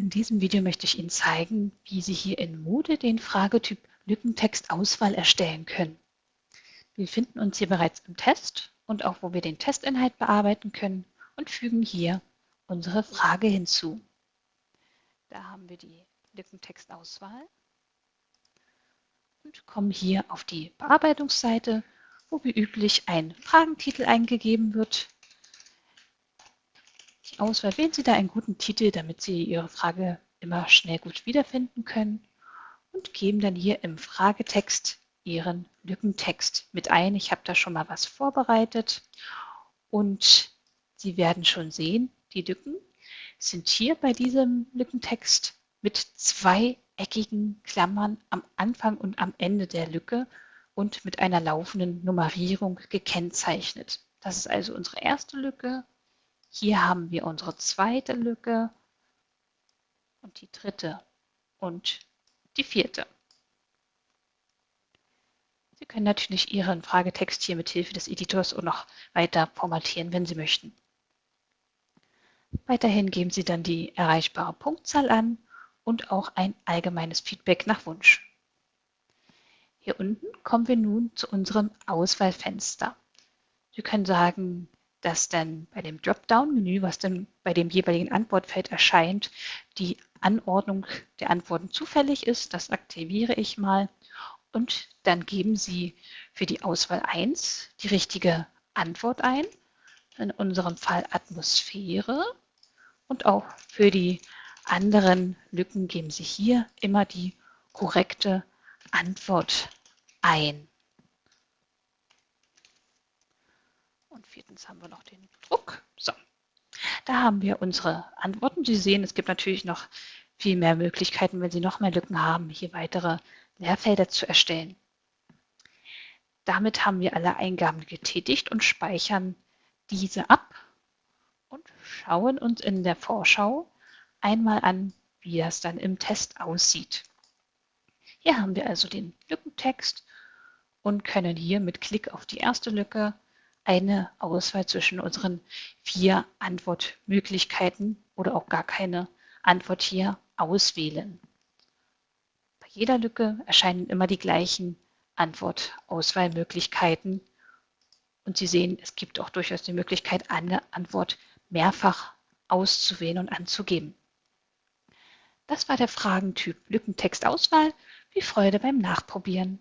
In diesem Video möchte ich Ihnen zeigen, wie Sie hier in Moodle den Fragetyp Lückentextauswahl erstellen können. Wir befinden uns hier bereits im Test und auch wo wir den Testinhalt bearbeiten können und fügen hier unsere Frage hinzu. Da haben wir die Lückentextauswahl und kommen hier auf die Bearbeitungsseite, wo wie üblich ein Fragentitel eingegeben wird Auswahl wählen Sie da einen guten Titel, damit Sie Ihre Frage immer schnell gut wiederfinden können und geben dann hier im Fragetext Ihren Lückentext mit ein. Ich habe da schon mal was vorbereitet und Sie werden schon sehen, die Lücken sind hier bei diesem Lückentext mit zweieckigen Klammern am Anfang und am Ende der Lücke und mit einer laufenden Nummerierung gekennzeichnet. Das ist also unsere erste Lücke hier haben wir unsere zweite Lücke und die dritte und die vierte. Sie können natürlich Ihren Fragetext hier mit Hilfe des Editors auch noch weiter formatieren, wenn Sie möchten. Weiterhin geben Sie dann die erreichbare Punktzahl an und auch ein allgemeines Feedback nach Wunsch. Hier unten kommen wir nun zu unserem Auswahlfenster. Sie können sagen, dass dann bei dem Dropdown-Menü, was dann bei dem jeweiligen Antwortfeld erscheint, die Anordnung der Antworten zufällig ist. Das aktiviere ich mal. Und dann geben Sie für die Auswahl 1 die richtige Antwort ein. In unserem Fall Atmosphäre. Und auch für die anderen Lücken geben Sie hier immer die korrekte Antwort ein. Und viertens haben wir noch den Druck. So, da haben wir unsere Antworten. Sie sehen, es gibt natürlich noch viel mehr Möglichkeiten, wenn Sie noch mehr Lücken haben, hier weitere Leerfelder zu erstellen. Damit haben wir alle Eingaben getätigt und speichern diese ab und schauen uns in der Vorschau einmal an, wie das dann im Test aussieht. Hier haben wir also den Lückentext und können hier mit Klick auf die erste Lücke eine Auswahl zwischen unseren vier Antwortmöglichkeiten oder auch gar keine Antwort hier auswählen. Bei jeder Lücke erscheinen immer die gleichen Antwortauswahlmöglichkeiten und Sie sehen, es gibt auch durchaus die Möglichkeit, eine Antwort mehrfach auszuwählen und anzugeben. Das war der Fragentyp Lückentextauswahl. Viel Freude beim Nachprobieren.